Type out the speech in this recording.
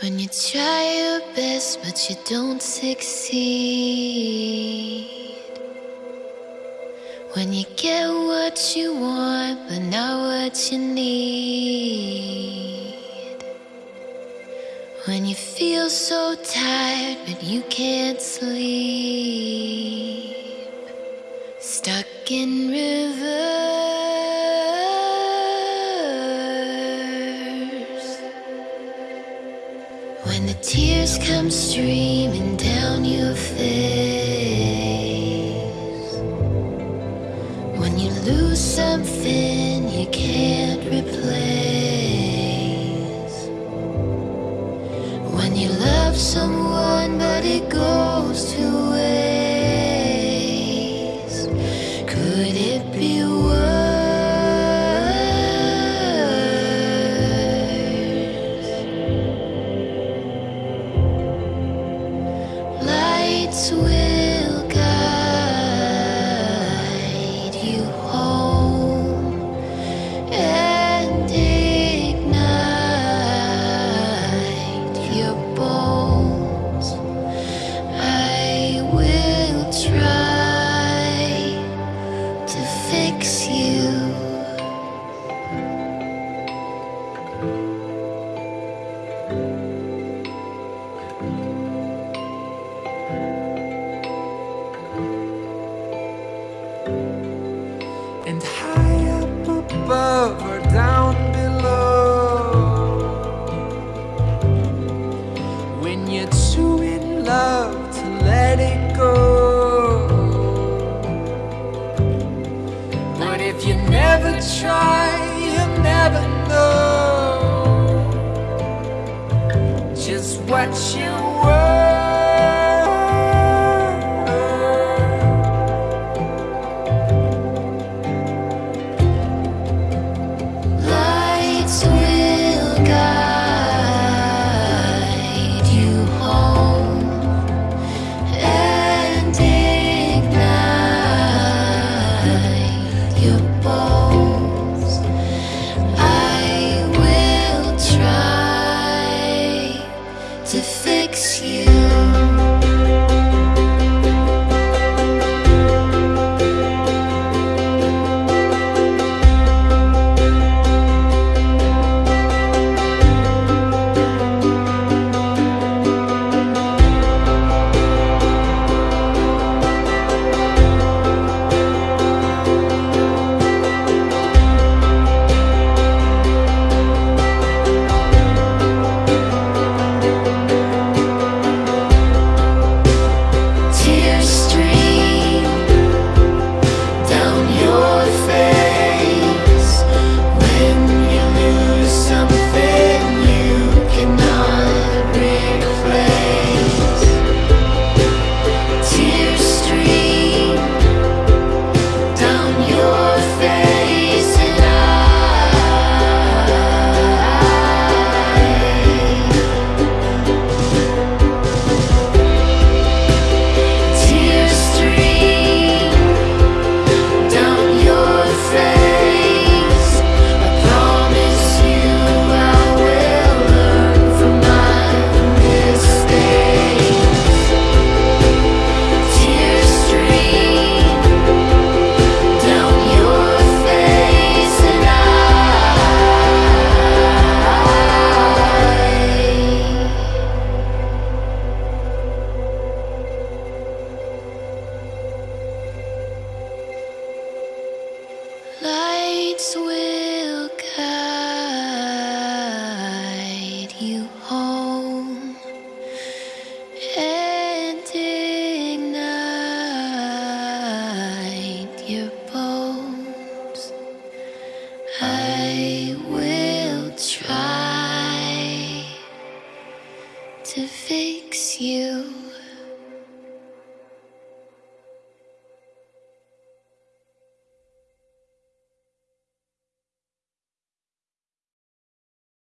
When you try your best but you don't succeed. When you get what you want but not what you need. When you feel so tired but you can't sleep. Stuck in reverse. The tears come streaming down your face. When you lose something you can't replace. When you love someone but it goes to waste. Lights And high up above or down below. When you're too in love to let it go. But if you never try, you'll never know. Just what you Lights